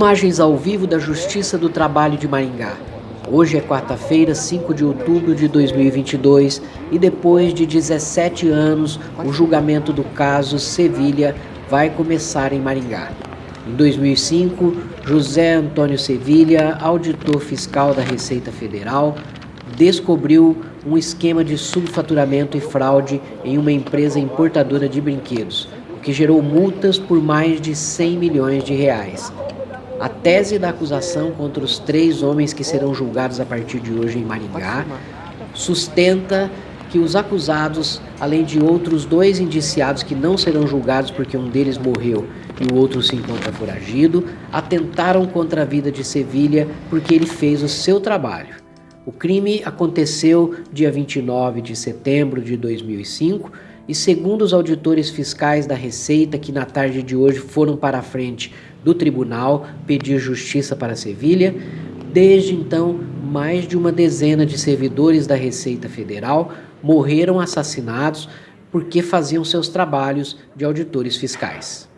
Imagens ao vivo da Justiça do Trabalho de Maringá. Hoje é quarta-feira, 5 de outubro de 2022 e depois de 17 anos, o julgamento do caso Sevilha vai começar em Maringá. Em 2005, José Antônio Sevilha, auditor fiscal da Receita Federal, descobriu um esquema de subfaturamento e fraude em uma empresa importadora de brinquedos, o que gerou multas por mais de 100 milhões de reais. A tese da acusação contra os três homens que serão julgados a partir de hoje em Maringá sustenta que os acusados, além de outros dois indiciados que não serão julgados porque um deles morreu e o outro se encontra foragido, atentaram contra a vida de Sevilha porque ele fez o seu trabalho. O crime aconteceu dia 29 de setembro de 2005 e segundo os auditores fiscais da Receita que na tarde de hoje foram para a frente do tribunal pedir justiça para Sevilha. Desde então, mais de uma dezena de servidores da Receita Federal morreram assassinados porque faziam seus trabalhos de auditores fiscais.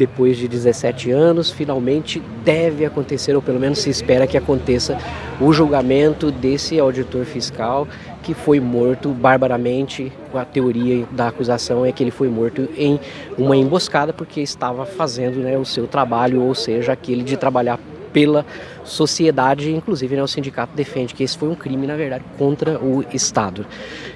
Depois de 17 anos, finalmente deve acontecer, ou pelo menos se espera que aconteça, o julgamento desse auditor fiscal que foi morto barbaramente. A teoria da acusação é que ele foi morto em uma emboscada porque estava fazendo né, o seu trabalho, ou seja, aquele de trabalhar pela sociedade, inclusive né, o sindicato defende que esse foi um crime, na verdade, contra o Estado.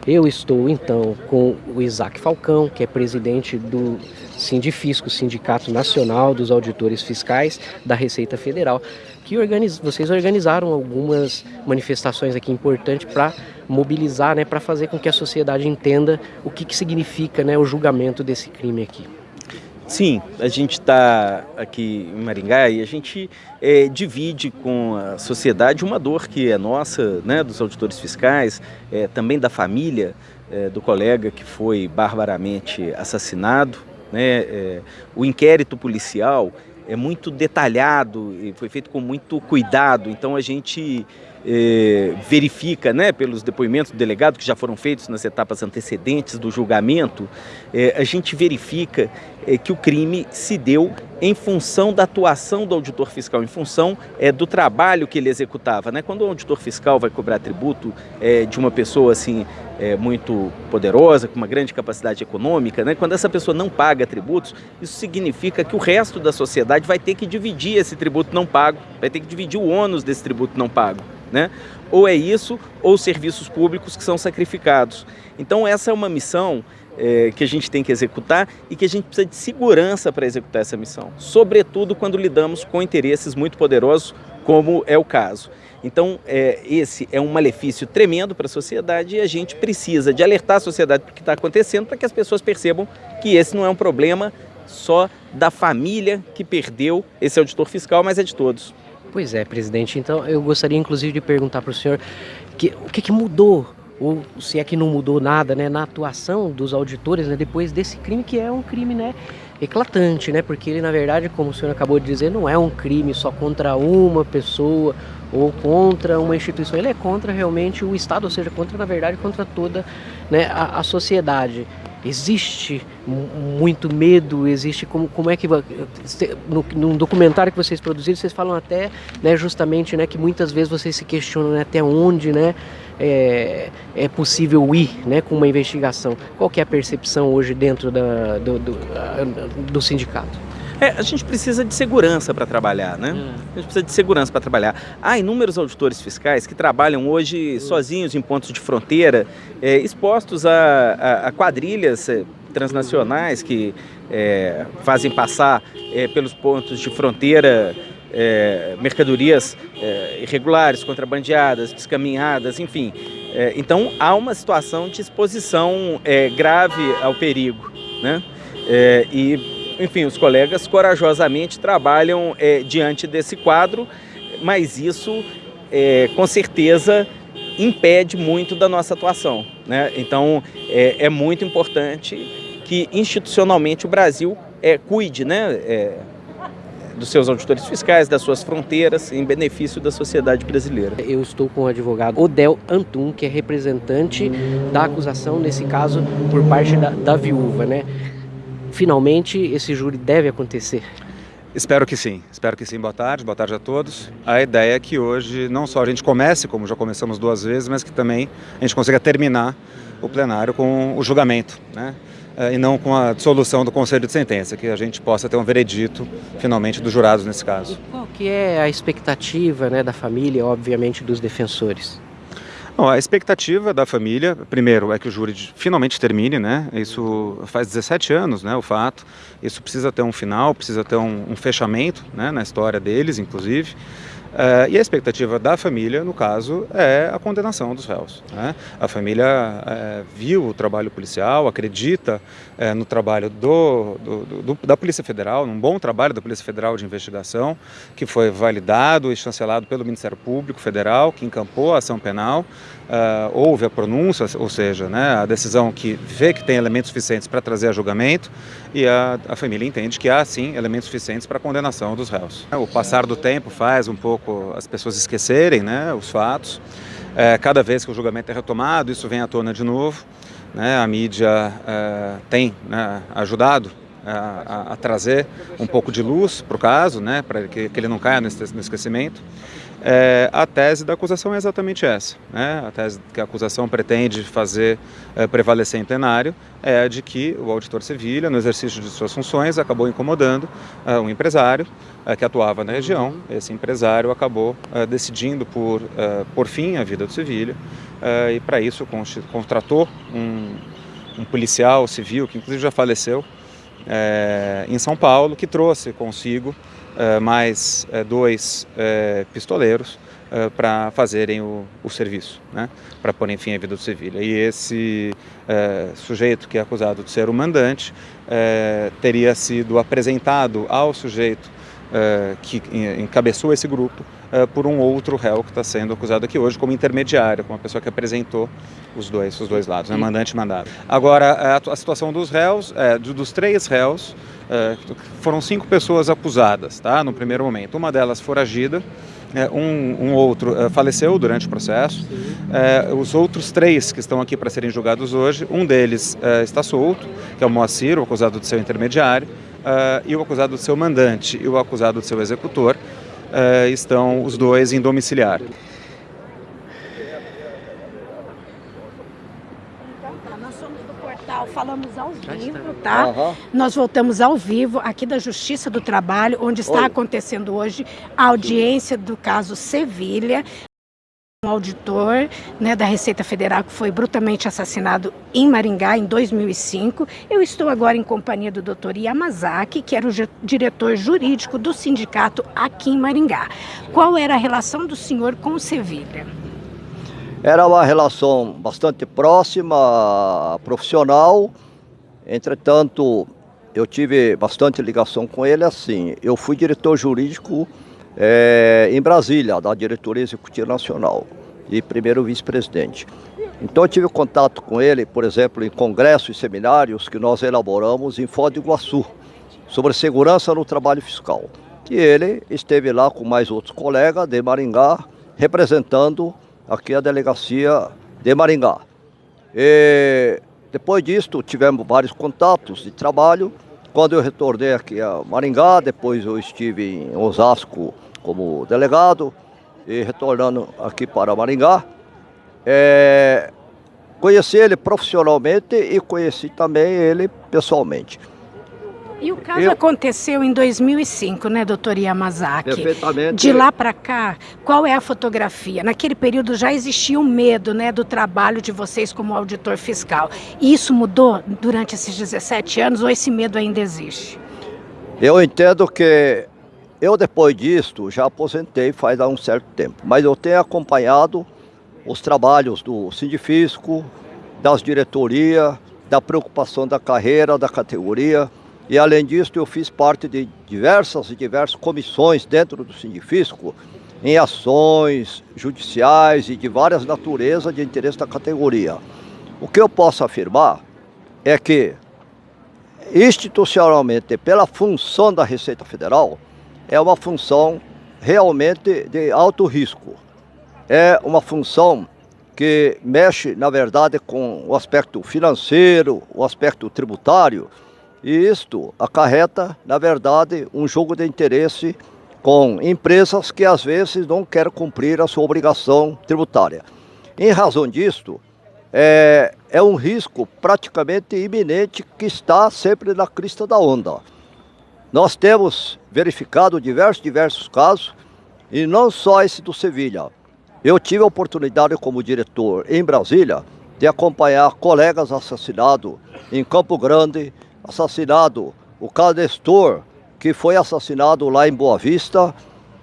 Eu estou, então, com o Isaac Falcão, que é presidente do Sindifisco, Sindicato Nacional dos Auditores Fiscais da Receita Federal, que organiz... vocês organizaram algumas manifestações aqui importantes para mobilizar, né, para fazer com que a sociedade entenda o que, que significa né, o julgamento desse crime aqui. Sim, a gente está aqui em Maringá e a gente é, divide com a sociedade uma dor que é nossa, né, dos auditores fiscais, é, também da família é, do colega que foi barbaramente assassinado. Né, é, o inquérito policial é muito detalhado e foi feito com muito cuidado, então a gente eh, verifica, né, pelos depoimentos do delegado que já foram feitos nas etapas antecedentes do julgamento, eh, a gente verifica eh, que o crime se deu em função da atuação do auditor fiscal, em função do trabalho que ele executava. Né? Quando o auditor fiscal vai cobrar tributo de uma pessoa assim muito poderosa, com uma grande capacidade econômica, né? quando essa pessoa não paga tributos, isso significa que o resto da sociedade vai ter que dividir esse tributo não pago, vai ter que dividir o ônus desse tributo não pago né? Ou é isso, ou serviços públicos que são sacrificados. Então essa é uma missão é, que a gente tem que executar e que a gente precisa de segurança para executar essa missão, sobretudo quando lidamos com interesses muito poderosos, como é o caso. Então, é, esse é um malefício tremendo para a sociedade e a gente precisa de alertar a sociedade para o que está acontecendo para que as pessoas percebam que esse não é um problema só da família que perdeu esse auditor fiscal, mas é de todos. Pois é, presidente. Então eu gostaria inclusive de perguntar para o senhor que, o que, que mudou ou se é que não mudou nada, né, na atuação dos auditores, né, depois desse crime que é um crime, né, eclatante, né, porque ele na verdade, como o senhor acabou de dizer, não é um crime só contra uma pessoa ou contra uma instituição, ele é contra realmente o Estado, ou seja, contra na verdade contra toda, né, a, a sociedade existe muito medo, existe como, como é que no, no documentário que vocês produziram vocês falam até né, justamente né, que muitas vezes vocês se questionam né, até onde né, é, é, possível ir né, com uma investigação. Qual que é a percepção hoje dentro da, do, do, do sindicato? É, a gente precisa de segurança para trabalhar, né? Hum. A gente precisa de segurança para trabalhar. Há inúmeros auditores fiscais que trabalham hoje sozinhos em pontos de fronteira, é, expostos a, a, a quadrilhas é, transnacionais que é, fazem passar é, pelos pontos de fronteira é, mercadorias é, irregulares, contrabandeadas, descaminhadas, enfim. É, então há uma situação de exposição é, grave ao perigo. Né? É, e enfim, os colegas corajosamente trabalham é, diante desse quadro, mas isso, é, com certeza, impede muito da nossa atuação. Né? Então, é, é muito importante que institucionalmente o Brasil é, cuide né, é, dos seus auditores fiscais, das suas fronteiras, em benefício da sociedade brasileira. Eu estou com o advogado Odel Antum, que é representante da acusação, nesse caso, por parte da, da viúva. Né? Finalmente esse júri deve acontecer? Espero que sim, espero que sim. Boa tarde, boa tarde a todos. A ideia é que hoje não só a gente comece, como já começamos duas vezes, mas que também a gente consiga terminar o plenário com o julgamento, né? Eh, e não com a dissolução do Conselho de Sentença, que a gente possa ter um veredito, finalmente, dos jurados nesse caso. E qual que é a expectativa né, da família, obviamente, dos defensores? Bom, a expectativa da família, primeiro, é que o júri finalmente termine, né? Isso faz 17 anos, né, o fato. Isso precisa ter um final, precisa ter um, um fechamento, né, na história deles, inclusive. Uh, e a expectativa da família, no caso, é a condenação dos réus. Né? A família uh, viu o trabalho policial, acredita uh, no trabalho do, do, do, da Polícia Federal, num bom trabalho da Polícia Federal de investigação, que foi validado e chancelado pelo Ministério Público Federal, que encampou a ação penal. houve a pronúncia, ou seja, né, a decisão que vê que tem elementos suficientes para trazer a julgamento, e a, a família entende que há, sim, elementos suficientes para a condenação dos réus. O passar do tempo faz um pouco as pessoas esquecerem né, os fatos. É, cada vez que o julgamento é retomado, isso vem à tona de novo. Né, a mídia é, tem né, ajudado é, a, a, trazer um pouco de luz para o caso, né, para que, que, ele não caia no esquecimento. É, a tese da acusação é exatamente essa. Né? A tese que a acusação pretende fazer é, prevalecer em plenário é a de que o auditor Sevilha, no exercício de suas funções, acabou incomodando é, um empresário é, que atuava na região. Esse empresário acabou é, decidindo por, é, por fim a vida do Sevilha e, para isso, contratou um, um policial civil, que inclusive já faleceu, em São Paulo, que trouxe consigo mais uh, dois uh, pistoleiros para fazerem o, o serviço, né? para pôr fim à vida do Sevilha. E esse sujeito que é acusado de ser o mandante teria sido apresentado ao sujeito que encabeçou esse grupo por um outro réu que está sendo acusado aqui hoje como intermediário, como uma pessoa que apresentou os dois, os dois lados, né? mandante e mandado. Agora, a, a situação dos réus, é, dos três réus, é, foram cinco pessoas acusadas, tá? No primeiro momento. Uma delas foragida, é, um, um, outro é, faleceu durante o processo. É, os outros três que estão aqui para serem julgados hoje, um deles é, está solto, que é o Moacir, o acusado de seu intermediário, é, e o acusado de seu mandante e o acusado de seu executor, estão os dois em domiciliar. Falamos ao vivo, tá? Uhum. Nós voltamos ao vivo aqui da Justiça do Trabalho, onde está Oi. acontecendo hoje a audiência do caso Sevilha um auditor né, da Receita Federal que foi brutalmente assassinado em Maringá em 2005. Eu estou agora em companhia do Dr. Yamazaki, que era o diretor jurídico do sindicato aqui em Maringá. Qual era a relação do senhor com o Sevilha? Era uma relação bastante próxima, profissional. Entretanto, eu tive bastante ligação com ele assim. Eu fui diretor jurídico é, em Brasília, da Diretoria Executiva Nacional, e primeiro vice-presidente. Então eu tive contato com ele, por exemplo, em congressos e seminários que nós elaboramos em Foz do Iguaçu, sobre segurança no trabalho fiscal. E ele esteve lá com mais outros colegas de Maringá, representando aqui a delegacia de Maringá. E depois disso, tivemos vários contatos de trabalho. Quando eu retornei aqui a Maringá, depois eu estive em Osasco como delegado e retornando aqui para Maringá. É, conheci ele profissionalmente e conheci também ele pessoalmente. E o caso eu... aconteceu em 2005, né, doutor Yamazaki? Perfeitamente. De lá para cá, qual é a fotografia? Naquele período já existia um medo, né, do trabalho de vocês como auditor fiscal. E isso mudou durante esses 17 anos ou esse medo ainda existe? Eu entendo que eu depois disto já aposentei faz há um certo tempo, mas eu tenho acompanhado os trabalhos do Sindifisco, das diretorias, da preocupação da carreira, da categoria, e além disso, eu fiz parte de diversas e diversas comissões dentro do Sindifisco em ações judiciais e de várias naturezas de interesse da categoria. O que eu posso afirmar é que, institucionalmente, pela função da Receita Federal, é uma função realmente de alto risco. É uma função que mexe, na verdade, com o aspecto financeiro, o aspecto tributário, E isto acarreta, na verdade, um jogo de interesse com empresas que às vezes não querem cumprir a sua obrigação tributária. Em razão disto, é, é um risco praticamente iminente que está sempre na crista da onda. Nós temos verificado diversos, diversos casos, e não só esse do Sevilha. Eu tive a oportunidade como diretor em Brasília de acompanhar colegas assassinados em Campo Grande, assassinado o Cadestor, que foi assassinado lá em Boa Vista,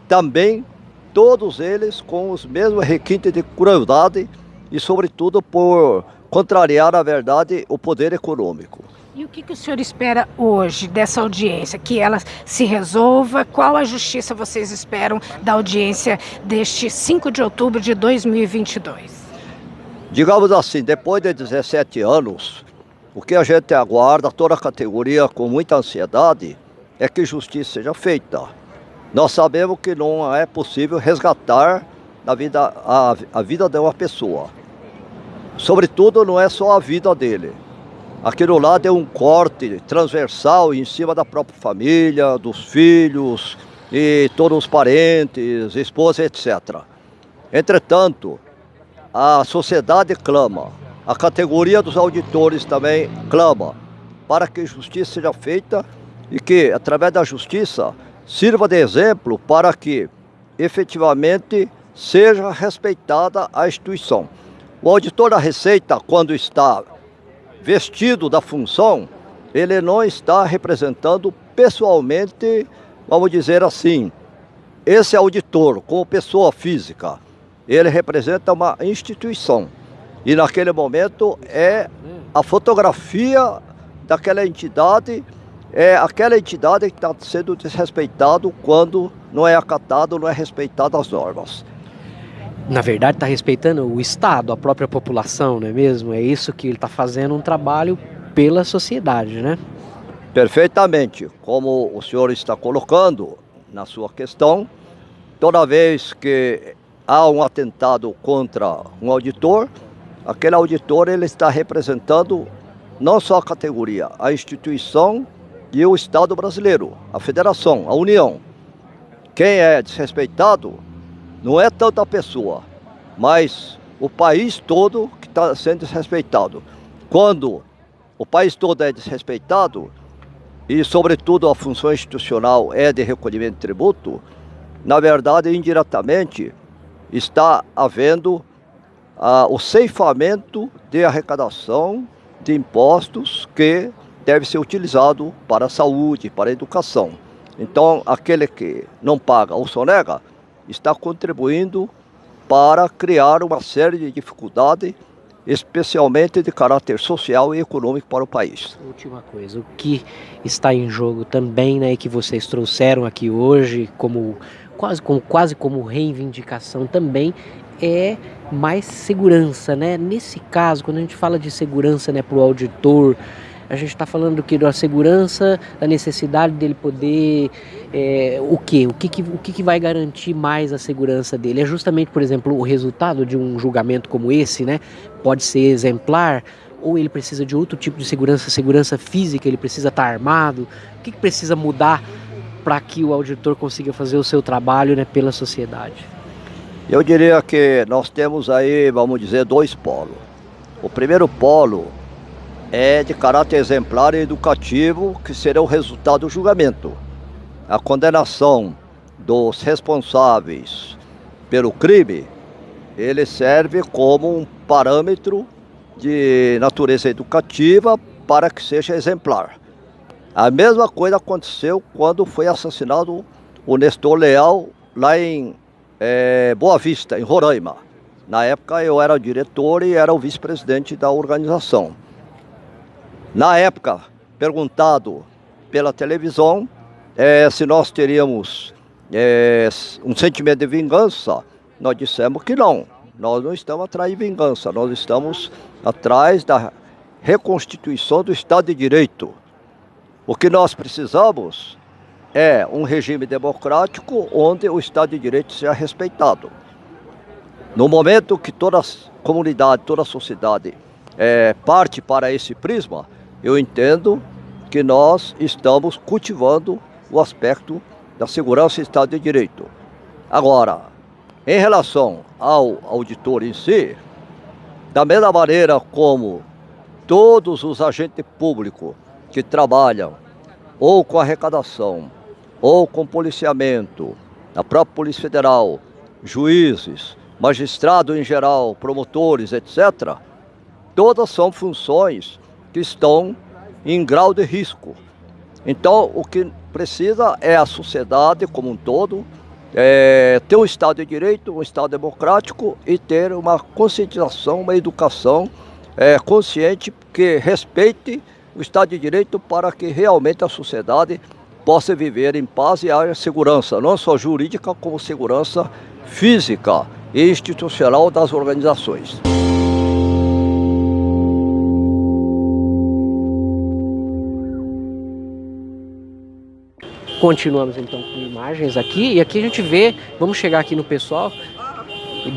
também todos eles com os mesmos requintes de crueldade e sobretudo por contrariar, na verdade, o poder econômico. E o que, que, o senhor espera hoje dessa audiência? Que ela se resolva? Qual a justiça vocês esperam da audiência deste 5 de outubro de 2022? Digamos assim, depois de 17 anos, o que a gente aguarda, toda a categoria, com muita ansiedade, é que justiça seja feita. Nós sabemos que não é possível resgatar a vida, a, a vida de uma pessoa. Sobretudo, não é só a vida dele. Aquilo lá deu um corte transversal em cima da própria família, dos filhos e todos os parentes, esposa, etc. Entretanto, a sociedade clama, a categoria dos auditores também clama para que justiça seja feita e que, através da justiça, sirva de exemplo para que efetivamente seja respeitada a instituição. O auditor da Receita, quando está vestido da função, ele não está representando pessoalmente, vamos dizer assim, esse auditor, como pessoa física, ele representa uma instituição. E naquele momento é a fotografia daquela entidade, é aquela entidade que está sendo desrespeitado quando não é acatado, não é respeitado as normas. Na verdade, está respeitando o Estado, a própria população, não é mesmo? É isso que ele está fazendo um trabalho pela sociedade, né? Perfeitamente. Como o senhor está colocando na sua questão, toda vez que há um atentado contra um auditor, aquele auditor ele está representando não só a categoria, a instituição e o Estado brasileiro, a federação, a União. Quem é desrespeitado não é tanto a pessoa, mas o país todo que está sendo desrespeitado. Quando o país todo é desrespeitado, e sobretudo a função institucional é de recolhimento de tributo, na verdade, indiretamente, está havendo ah, o ceifamento de arrecadação de impostos que deve ser utilizado para a saúde, para a educação. Então, aquele que não paga ou sonega está contribuindo para criar uma série de dificuldades, especialmente de caráter social e econômico para o país. Última coisa, o que está em jogo também, né, que vocês trouxeram aqui hoje como quase como, quase como reivindicação também é mais segurança, né? Nesse caso, quando a gente fala de segurança, né, para o auditor, a gente está falando do que da segurança, da necessidade dele poder é, o que, o que, que o que, que vai garantir mais a segurança dele é justamente, por exemplo, o resultado de um julgamento como esse, né? Pode ser exemplar ou ele precisa de outro tipo de segurança, segurança física, ele precisa estar tá armado. O que, que precisa mudar para que o auditor consiga fazer o seu trabalho né, pela sociedade? Eu diria que nós temos aí, vamos dizer, dois polos. O primeiro polo é de caráter exemplar e educativo, que será o resultado do julgamento. A condenação dos responsáveis pelo crime, ele serve como um parâmetro de natureza educativa para que seja exemplar. A mesma coisa aconteceu quando foi assassinado o Nestor Leal lá em é, Boa Vista, em Roraima. Na época eu era diretor e era o vice-presidente da organização. Na época, perguntado pela televisão é, se nós teríamos é, um sentimento de vingança, nós dissemos que não. Nós não estamos atrás de vingança, nós estamos atrás da reconstituição do Estado de Direito. O que nós precisamos é um regime democrático onde o Estado de Direito seja respeitado. No momento que toda a comunidade, toda a sociedade é, parte para esse prisma, eu entendo que nós estamos cultivando o aspecto da segurança e Estado de Direito. Agora, em relação ao auditor em si, da mesma maneira como todos os agentes públicos que trabalham ou com arrecadação, ou com policiamento, a própria Polícia Federal, juízes, magistrados em geral, promotores, etc., todas são funções que estão em grau de risco. Então, o que precisa é a sociedade como um todo é, ter um Estado de Direito, um Estado democrático e ter uma conscientização, uma educação é, consciente que respeite o Estado de Direito para que realmente a sociedade possa viver em paz e haja segurança, não só jurídica, como segurança física e institucional das organizações. Continuamos então com imagens aqui e aqui a gente vê, vamos chegar aqui no pessoal.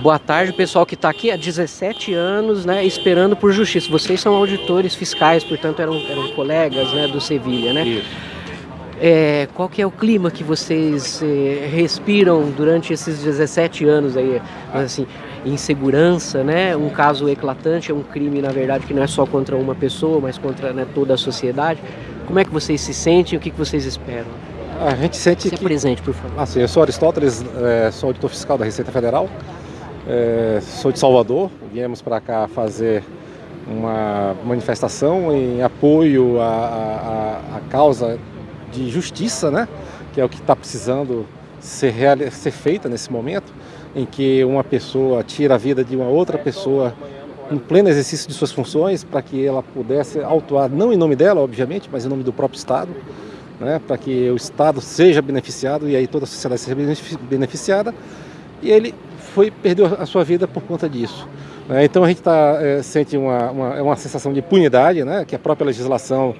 Boa tarde, pessoal que está aqui há 17 anos, né, esperando por justiça. Vocês são auditores fiscais, portanto eram, eram colegas, né, do Sevilha, né? Isso. É, qual que é o clima que vocês é, respiram durante esses 17 anos aí, assim, insegurança, né? Um caso eclatante, é um crime na verdade que não é só contra uma pessoa, mas contra né, toda a sociedade. Como é que vocês se sentem? O que, que vocês esperam? A gente sente Se que... presente, por favor. Assim, eu sou Aristóteles, é, sou auditor fiscal da Receita Federal, é, sou de Salvador, viemos para cá fazer uma manifestação em apoio à, à, à, causa de justiça, né? que é o que está precisando ser, real, ser feita nesse momento, em que uma pessoa tira a vida de uma outra pessoa em pleno exercício de suas funções, para que ela pudesse autuar, não em nome dela, obviamente, mas em nome do próprio Estado, né, para que o Estado seja beneficiado e aí toda a sociedade seja beneficiada. E ele foi perdeu a sua vida por conta disso. Né? Então a gente tá, é, sente uma, uma, é uma sensação de impunidade, né, que a própria legislação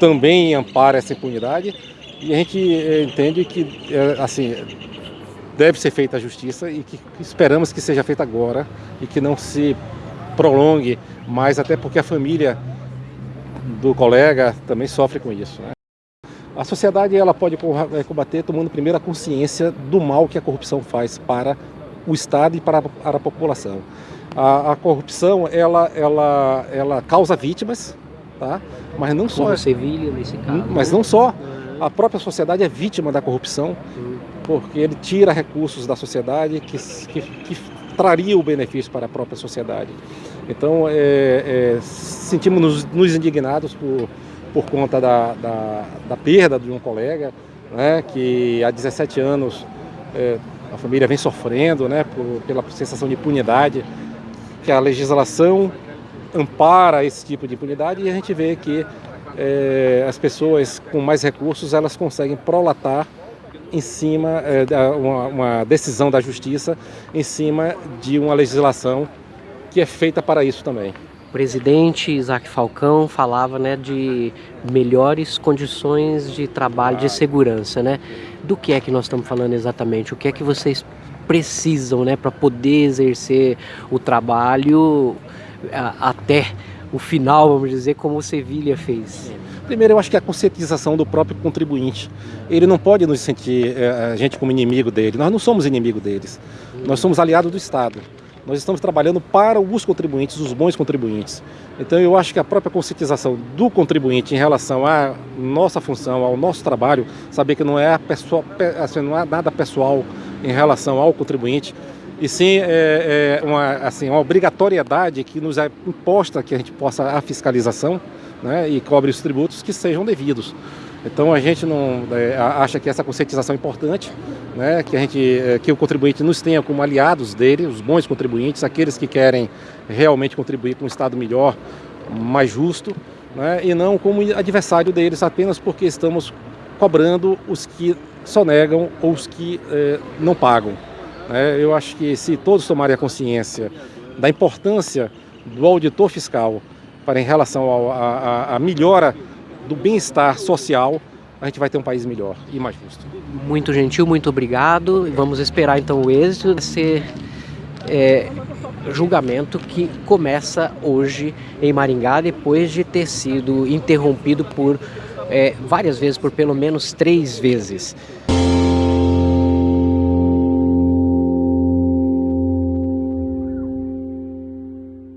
também ampara essa impunidade. E a gente é, entende que é, assim deve ser feita a justiça e que esperamos que seja feita agora e que não se prolongue mais, até porque a família do colega também sofre com isso. Né? A sociedade ela pode é, combater tomando primeiro a consciência do mal que a corrupção faz para o Estado e para a, para a população. A, a, corrupção ela, ela, ela causa vítimas, tá? mas não só. Como Sevilha nesse caso. Hum, mas não só. A própria sociedade é vítima da corrupção, porque ele tira recursos da sociedade que, que, que traria o benefício para a própria sociedade. Então, é, é, sentimos nos, nos indignados por por conta da, da, da perda de um colega, né, que há 17 anos é, a família vem sofrendo né, por, pela sensação de impunidade, que a legislação ampara esse tipo de impunidade e a gente vê que é, as pessoas com mais recursos elas conseguem prolatar em cima é, uma, uma decisão da justiça em cima de uma legislação que é feita para isso também. O presidente Isaac Falcão falava né, de melhores condições de trabalho, de segurança. Né? Do que é que nós estamos falando exatamente? O que é que vocês precisam né, para poder exercer o trabalho até o final, vamos dizer, como o Sevilha fez? Primeiro, eu acho que a conscientização do próprio contribuinte. Ele não pode nos sentir é, a gente como inimigo dele. Nós não somos inimigo deles. Nós somos aliados do Estado. Nós estamos trabalhando para os contribuintes, os bons contribuintes. Então eu acho que a própria conscientização do contribuinte em relação à nossa função, ao nosso trabalho, saber que não é, pessoal, assim, não é nada pessoal em relação ao contribuinte, e sim é, é uma, assim, uma obrigatoriedade que nos é imposta que a gente possa a fiscalização né, e cobre os tributos que sejam devidos. Então a gente não é, acha que essa conscientização é importante, né, que, a gente, é, que o contribuinte nos tenha como aliados dele, os bons contribuintes, aqueles que querem realmente contribuir com um Estado melhor, mais justo, né, e não como adversário deles apenas porque estamos cobrando os que sonegam ou os que é, não pagam. Né. Eu acho que se todos tomarem a consciência da importância do auditor fiscal para em relação à melhora do bem-estar social, a gente vai ter um país melhor e mais justo. Muito gentil, muito obrigado. Vamos esperar então o êxito. Ser, é, julgamento que começa hoje em Maringá, depois de ter sido interrompido por é, várias vezes, por pelo menos três vezes.